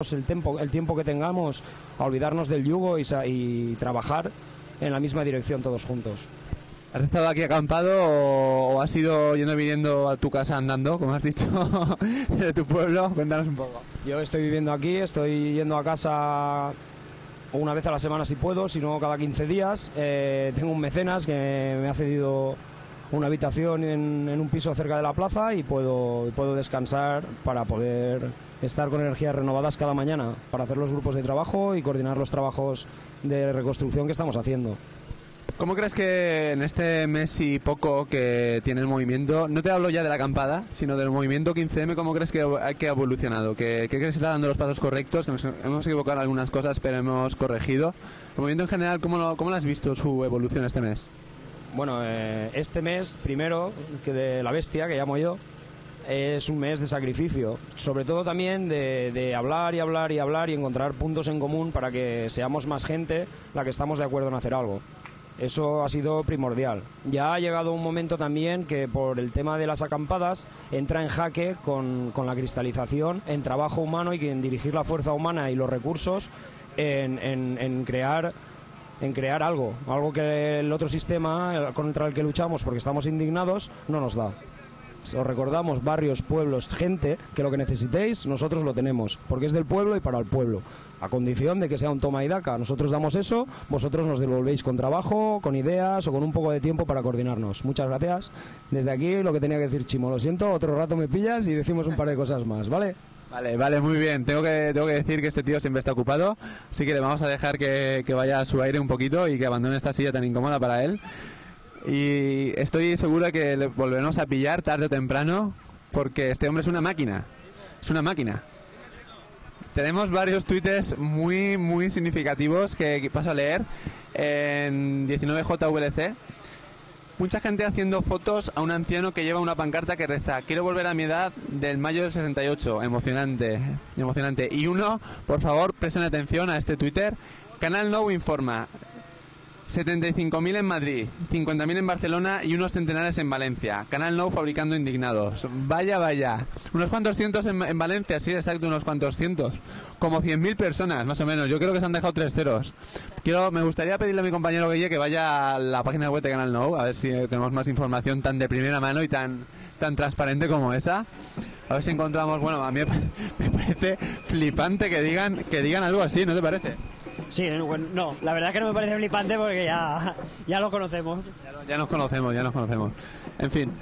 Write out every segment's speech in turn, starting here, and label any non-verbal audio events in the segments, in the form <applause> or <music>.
el tiempo, el tiempo que tengamos a olvidarnos del yugo y, y trabajar en la misma dirección todos juntos. ¿Has estado aquí acampado o, o has ido yendo y viniendo a tu casa andando, como has dicho, <laughs> de tu pueblo? Cuéntanos un poco. Yo estoy viviendo aquí, estoy yendo a casa una vez a la semana si puedo, si no cada 15 días. Eh, tengo un mecenas que me ha cedido una habitación en, en un piso cerca de la plaza y puedo, puedo descansar para poder estar con energías renovadas cada mañana, para hacer los grupos de trabajo y coordinar los trabajos de reconstrucción que estamos haciendo. ¿Cómo crees que en este mes y poco que tiene el movimiento, no te hablo ya de la acampada, sino del movimiento 15M, cómo crees que, que ha evolucionado? ¿Que, que crees que está dando los pasos correctos? Que nos hemos equivocado en algunas cosas, pero hemos corregido. El movimiento en general, ¿cómo lo, cómo lo has visto su evolución este mes? Bueno, eh, este mes, primero, que de la bestia, que llamo yo, es un mes de sacrificio. Sobre todo también de, de hablar y hablar y hablar y encontrar puntos en común para que seamos más gente la que estamos de acuerdo en hacer algo. Eso ha sido primordial. Ya ha llegado un momento también que por el tema de las acampadas entra en jaque con, con la cristalización en trabajo humano y en dirigir la fuerza humana y los recursos en, en- en crear en crear algo, algo que el otro sistema contra el que luchamos porque estamos indignados no nos da. Os recordamos barrios, pueblos, gente, que lo que necesitéis nosotros lo tenemos, porque es del pueblo y para el pueblo, a condición de que sea un toma y daca. Nosotros damos eso, vosotros nos devolvéis con trabajo, con ideas o con un poco de tiempo para coordinarnos. Muchas gracias. Desde aquí lo que tenía que decir Chimo, lo siento, otro rato me pillas y decimos un par de cosas más, ¿vale? Vale, vale, muy bien. Tengo que, tengo que decir que este tío siempre está ocupado, así que le vamos a dejar que, vaya a su aire un poquito y que abandone esta silla tan incómoda para él. Y estoy seguro de que le volveremos a pillar tarde o temprano, porque este hombre es una máquina. Es una máquina. Tenemos varios tweets muy, muy significativos que paso a leer en 19JVLC. Mucha gente haciendo fotos a un anciano que lleva una pancarta que reza Quiero volver a mi edad del mayo del 68. Emocionante, emocionante. Y uno, por favor, presten atención a este Twitter. Canal Nou informa. 75.000 en Madrid, 50.000 en Barcelona y unos centenares en Valencia. Canal Nou fabricando indignados. Vaya, vaya. Unos cuantos cientos en, en Valencia, sí, exacto, unos cuantos cientos. Como 100.000 personas, más o menos. Yo creo que se han dejado tres ceros. Quiero, me gustaría pedirle a mi compañero Guille que vaya a la página web de Canal Nou, a ver si tenemos más información tan de primera mano y tan, tan transparente como esa. A ver si encontramos, bueno, a mí me <laughs> parece flipante que digan, que digan algo así, ¿no te parece? Sí, bueno, no, la verdad es que no me parece flipante porque ya, ya lo conocemos. Ya nos conocemos, ya nos conocemos. En fin.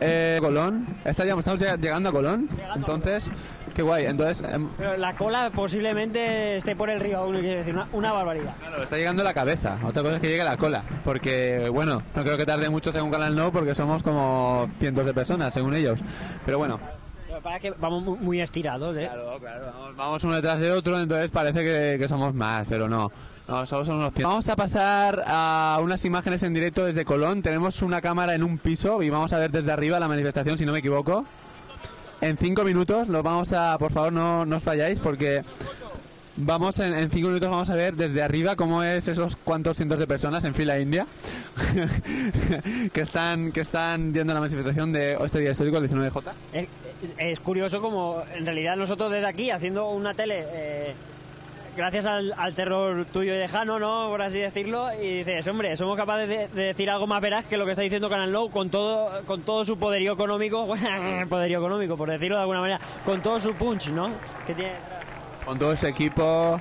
Eh, Colón. Está ya, estamos ya llegando a Colón. Entonces, qué guay. Entonces, em, Pero la cola posiblemente esté por el río aún, quiero decir, una, una barbaridad. claro, está llegando la cabeza. Otra cosa es que llegue la cola. Porque, bueno, no creo que tarde mucho según Canal No, porque somos como cientos de personas, según ellos. Pero bueno. Para que vamos mu- muy estirados, ¿eh? Claro, claro. Vamos, vamos uno detrás de otro, entonces parece que, que somos más, pero no. No, solo son unos. Vamos a pasar a unas imágenes en directo desde Colón. Tenemos una cámara en un piso y vamos a ver desde arriba la manifestación, si no me equivoco. En cinco minutos lo vamos a, por favor, no, no os vayáis porque vamos en, en cinco minutos vamos a ver desde arriba cómo es esos cuantos cientos de personas en fila india <laughs> que están que están yendo a la manifestación de este día histórico el 19J. Es, curioso como en realidad nosotros desde aquí haciendo una tele, eh, gracias al, al terror tuyo y lejano, ¿no? Por así decirlo, y dices, hombre, somos capaces de, de decir algo más veraz que lo que está diciendo Canal Low con todo, con todo su poderío económico, <laughs> poderío económico, por decirlo de alguna manera, con todo su punch, ¿no? Con todo ese equipo,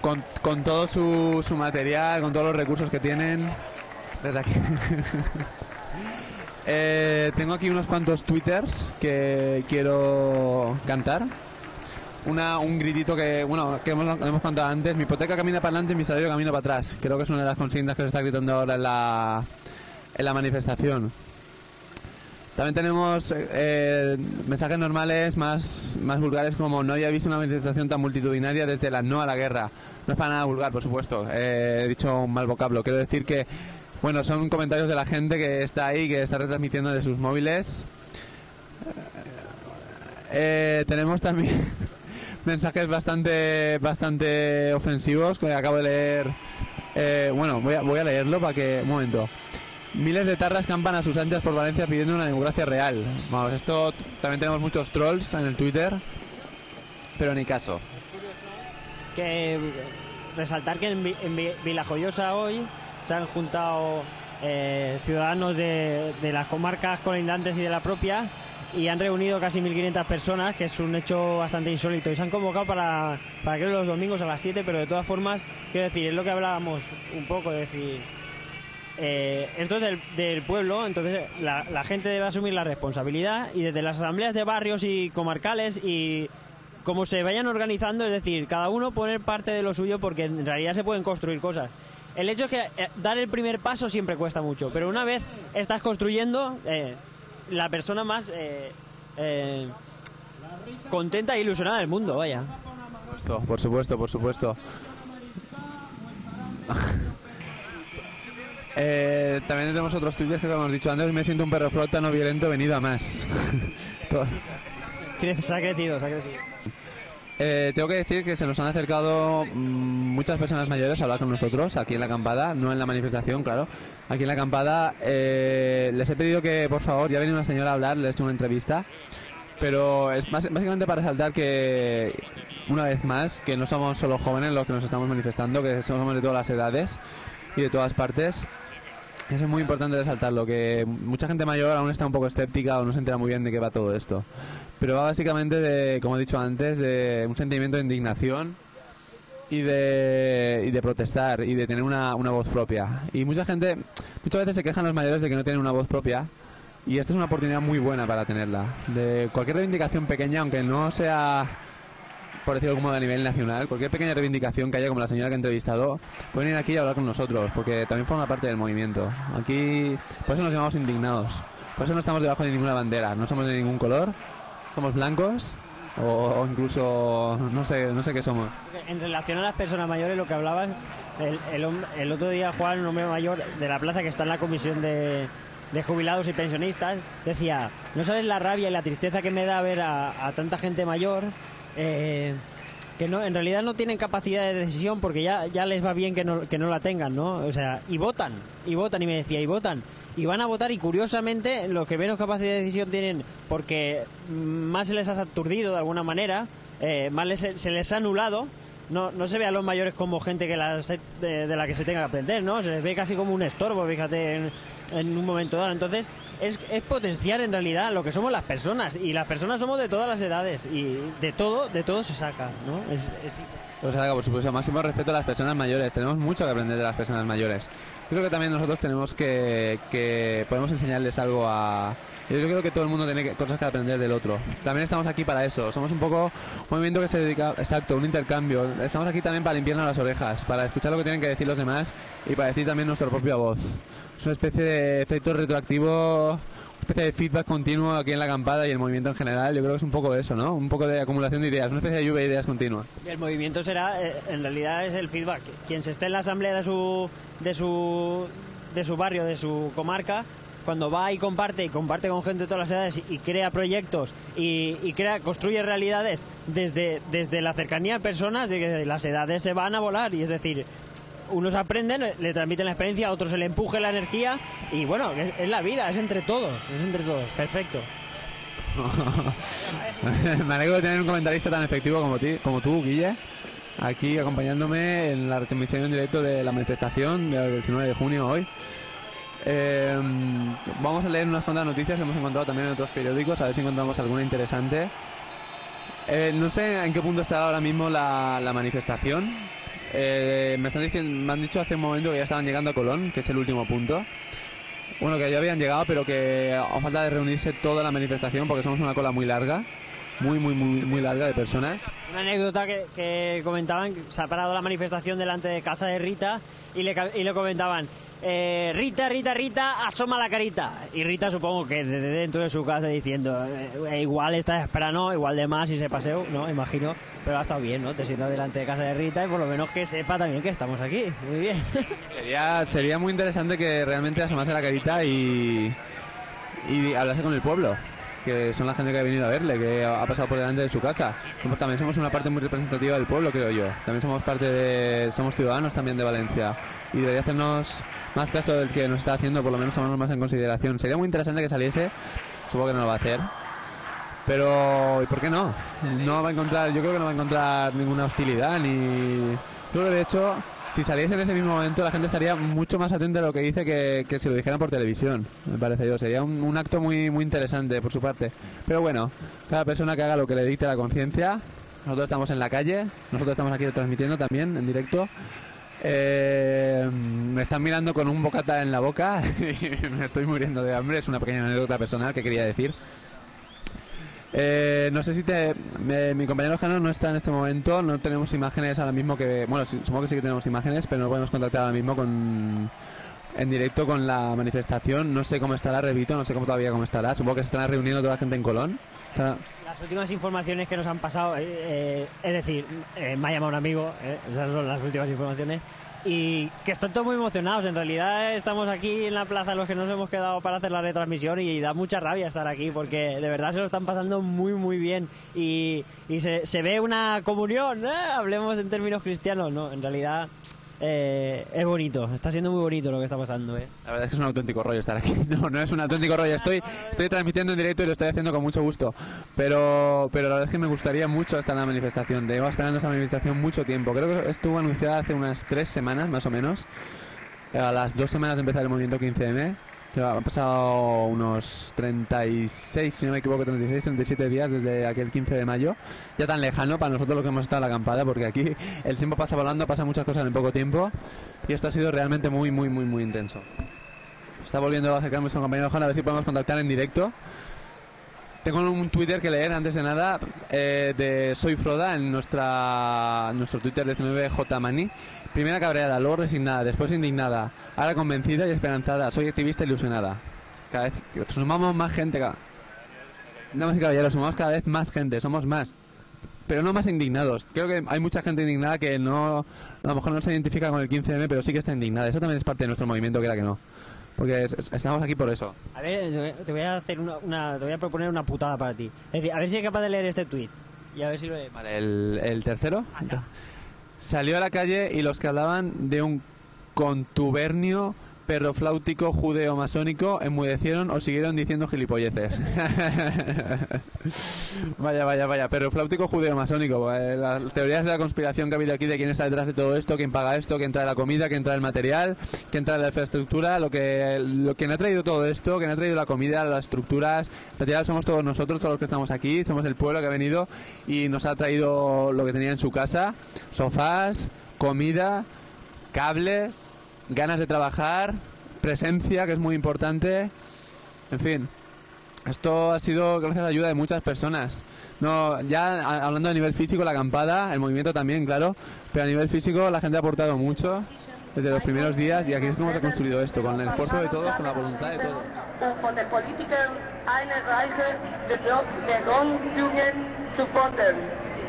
con, con todo su, su material, con todos los recursos que tienen. Desde aquí. <laughs> Eh, tengo aquí unos cuantos twitters que quiero cantar. Una, un gritito que, bueno, que hemos, hemos contado antes. Mi hipoteca camina para adelante, mi salario camina para atrás. Creo que es una de las consignas que se está gritando ahora en la, en la manifestación. También tenemos eh, mensajes normales más, más vulgares como no había visto una manifestación tan multitudinaria desde la no a la guerra. No es para nada vulgar, por supuesto. Eh, he dicho un mal vocablo. Quiero decir que, bueno, son comentarios de la gente que está ahí, que está retransmitiendo de sus móviles. Eh, tenemos también <laughs> mensajes bastante, bastante ofensivos que acabo de leer. Eh, bueno, voy a, voy a leerlo para que... Un momento. Miles de tarras campan a sus anchas por Valencia pidiendo una democracia real. Vamos, esto también tenemos muchos trolls en el Twitter, pero ni caso. que resaltar que en, en Vi- Vilajoyosa hoy se han juntado eh, ciudadanos de, de las comarcas colindantes y de la propia y han reunido casi 1.500 personas, que es un hecho bastante insólito. Y se han convocado para, para creo los domingos a las 7, pero de todas formas, quiero decir, es lo que hablábamos un poco, es decir, eh, esto es del, del pueblo, entonces la, la gente debe asumir la responsabilidad y desde las asambleas de barrios y comarcales y como se vayan organizando, es decir, cada uno poner parte de lo suyo porque en realidad se pueden construir cosas. El hecho es que eh, dar el primer paso siempre cuesta mucho, pero una vez estás construyendo, eh, la persona más eh, eh, contenta e ilusionada del mundo, vaya. Esto, por supuesto, por supuesto. <laughs> Eh, también tenemos otros tuits que como hemos dicho antes, me siento un perro flota no violento venido a más. <laughs> <laughs> Se ha crecido, se ha crecido. Eh, tengo que decir que se nos han acercado mm, muchas personas mayores a hablar con nosotros aquí en la acampada, no en la manifestación, claro. Aquí en la acampada eh, les he pedido que, por favor, ya viene una señora a hablar, les he hecho una entrevista, pero es básicamente para resaltar que, una vez más, que no somos solo jóvenes los que nos estamos manifestando, que somos de todas las edades y de todas partes. Es muy importante resaltarlo, que mucha gente mayor aún está un poco escéptica o no se entera muy bien de qué va todo esto. Pero va básicamente de, como he dicho antes, de un sentimiento de indignación y de, y de protestar y de tener una, una voz propia. Y mucha gente, muchas veces se quejan los mayores de que no tienen una voz propia y esta es una oportunidad muy buena para tenerla. De cualquier reivindicación pequeña, aunque no sea, por decirlo como a nivel nacional, cualquier pequeña reivindicación que haya, como la señora que he entrevistado, pueden ir aquí y hablar con nosotros, porque también forma parte del movimiento. Aquí, por eso nos llamamos indignados. Por eso no estamos debajo de ninguna bandera, no somos de ningún color, somos blancos o, o incluso no sé, no sé qué somos. En relación a las personas mayores, lo que hablabas, el, el el otro día Juan, un hombre mayor de la plaza que está en la comisión de, de jubilados y pensionistas, decía, no sabes la rabia y la tristeza que me da ver a, a tanta gente mayor eh, que no, en realidad no tienen capacidad de decisión porque ya, ya les va bien que no, que no la tengan, ¿no? O sea, y votan, y votan, y me decía, y votan. Y van a votar y curiosamente los que menos capacidad de decisión tienen porque más se les ha aturdido de alguna manera, eh, más les- se les ha anulado, no, no se ve a los mayores como gente que la de, de la que se tenga que aprender, ¿no? Se les ve casi como un estorbo, fíjate, en un momento dado. Entonces, es, es potenciar en realidad lo que somos las personas. Y las personas somos de todas las edades. Y de todo, de todo se saca, ¿no? Es, es- O sea, por supuesto, máximo respeto a las personas mayores. Tenemos mucho que aprender de las personas mayores. Yo creo que también nosotros tenemos que, que podemos enseñarles algo a... Yo creo que todo el mundo tiene cosas que aprender del otro. También estamos aquí para eso. Somos un poco un movimiento que se dedica, exacto, un intercambio. Estamos aquí también para limpiarnos las orejas, para escuchar lo que tienen que decir los demás y para decir también nuestra propia voz. Es una especie de efecto retroactivo, una especie de feedback continuo aquí en la acampada y el movimiento en general. Yo creo que es un poco eso, ¿no? Un poco de acumulación de ideas, una especie de lluvia de ideas continua. el movimiento será, eh, en realidad es el feedback. Quien se esté en la asamblea de su, de su, de su barrio, de su comarca, cuando va y comparte y comparte con gente de todas las edades y, crea proyectos y, crea, construye realidades desde, desde la cercanía a personas, de que las edades se van a volar y es decir, unos aprenden, le transmiten la experiencia, a otros se le empuje la energía y bueno, es, la vida, es entre todos, es entre todos, perfecto. <laughs> Me alegro de tener un comentarista tan efectivo como, ti, como tú, Guille, aquí acompañándome en la retransmisión en directo de la manifestación del 19 de junio hoy. Eh, vamos a leer unas cuantas noticias que hemos encontrado también en otros periódicos, a ver si encontramos alguna interesante. Eh, no sé en qué punto está ahora mismo la, manifestación. Eh, me, están diciendo, me han dicho hace un momento que ya estaban llegando a Colón, que es el último punto. Bueno, que ya habían llegado, pero que a falta de reunirse toda la manifestación, porque somos una cola muy larga, muy, muy, muy, muy larga de personas. Una anécdota que, que comentaban, se ha parado la manifestación delante de casa de Rita y le, y le comentaban, eh, Rita, Rita, Rita, asoma la carita. Y Rita supongo que desde dentro de su casa diciendo, eh, igual está esperando, igual de más y se paseo, ¿no? Imagino, pero ha estado bien, ¿no? Te sientas delante de casa de Rita y por lo menos que sepa también que estamos aquí. Muy bien. <laughs> Sería, sería muy interesante que realmente asomase la carita y, y hablase con el pueblo, que son la gente que ha venido a verle, que ha pasado por delante de su casa. Pues también somos una parte muy representativa del pueblo, creo yo. También somos parte de, somos ciudadanos también de Valencia y debería hacernos más caso del que nos está haciendo, por lo menos tomarnos más en consideración. Sería muy interesante que saliese, supongo que no lo va a hacer, Pero, ¿y por qué no? No va a encontrar, yo creo que no va a encontrar ninguna hostilidad ni. Yo creo que de hecho, si saliese en ese mismo momento, la gente estaría mucho más atenta a lo que dice que, que si lo dijeran por televisión, me parece yo. Sería un, un acto muy, muy interesante por su parte. Pero bueno, cada persona que haga lo que le dicte la conciencia. Nosotros estamos en la calle, nosotros estamos aquí transmitiendo también en directo. Eh, me están mirando con un bocata en la boca <laughs> y me estoy muriendo de hambre. Es una pequeña anécdota personal que quería decir. Eh, no sé si te, me- mi compañero Jano no está en este momento, no tenemos imágenes ahora mismo que, bueno, supongo que sí que tenemos imágenes, pero no podemos contactar ahora mismo con en directo con la manifestación. No sé cómo estará, repito, no sé cómo todavía cómo estará. Supongo que se estará reuniendo toda la gente en Colón. Las últimas informaciones que nos han pasado, eh, eh, es decir, eh, me ha llamado un amigo, eh, esas son las últimas informaciones, y que están todos muy emocionados. En realidad estamos aquí en la plaza los que nos hemos quedado para hacer la retransmisión y da mucha rabia estar aquí porque de verdad se lo están pasando muy muy bien y, y se, se ve una comunión, ¿eh? hablemos en términos cristianos, no, en realidad eh, es bonito, está siendo muy bonito lo que está pasando. ¿eh? La verdad es que es un auténtico rollo estar aquí. <laughs> No, no es un auténtico rollo. Estoy, estoy transmitiendo en directo y lo estoy haciendo con mucho gusto. Pero, pero la verdad es que me gustaría mucho estar en la manifestación. Llevo esperando esa manifestación mucho tiempo. Creo que estuvo anunciada hace unas tres semanas, más o menos. A las dos semanas de empezar el movimiento 15M. Han pasado unos 36, si no me equivoco, 36, 37 días desde aquel 15 de mayo. Ya tan lejano para nosotros lo que hemos estado en la acampada, porque aquí el tiempo pasa volando, pasa muchas cosas en poco tiempo. Y esto ha sido realmente muy, muy, muy, muy intenso. Está volviendo a acercarme a un compañero Juan a ver si podemos contactar en directo. Tengo un Twitter que leer antes de nada eh, de Soy Froda en nuestra nuestro Twitter 19jmani. Primera cabreada, luego resignada, después indignada, ahora convencida y esperanzada. Soy activista ilusionada. Cada vez sumamos más gente. Damas y caballeros, sumamos cada vez más gente, somos más. Pero no más indignados. Creo que hay mucha gente indignada que no, a lo mejor no se identifica con el 15M, pero sí que está indignada. Eso también es parte de nuestro movimiento, que era que no. Porque es- es- estamos aquí por eso. A ver, te voy a- hacer una, una- te voy a proponer una putada para ti. Es decir, a ver si eres capaz de leer este tweet y a ver si lo Vale, el, el tercero. Salió a la calle y los que hablaban de un contubernio perrofláutico judeo-masónico enmudecieron o siguieron diciendo gilipolleces. <laughs> vaya, vaya, vaya. Perrofláutico judeo-masónico. Eh, Las teorías de la conspiración que ha habido aquí de quién está detrás de todo esto, quién paga esto, quién trae la comida, quién trae el material, quién trae la infraestructura, lo que lo quien ha traído todo esto, quien ha traído la comida, las estructuras, en realidad somos todos nosotros, todos los que estamos aquí, somos el pueblo que ha venido y nos ha traído lo que tenía en su casa, sofás, comida, cables, ganas de trabajar, presencia, que es muy importante. En fin, esto ha sido gracias a la ayuda de muchas personas. No, ya hablando a nivel físico, la acampada, el movimiento también, claro, pero a nivel físico la gente ha aportado mucho desde los primeros días y aquí es como se ha construido esto, con el esfuerzo de todos, con la voluntad de todos.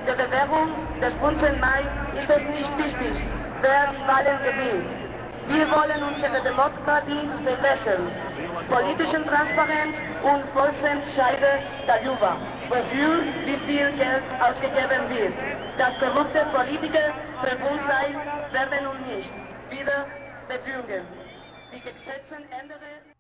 Der Bewerbung des 5. Mai ist es nicht wichtig, wer die Wahlen gewinnt. Wir wollen unsere Demokratie verbessern. Politischen Transparenz und Volksentscheide darüber, wofür wie viel Geld ausgegeben wird. Dass korrupte Politiker verbund sein werden und nicht wieder bebügen. Die Gesetze ändern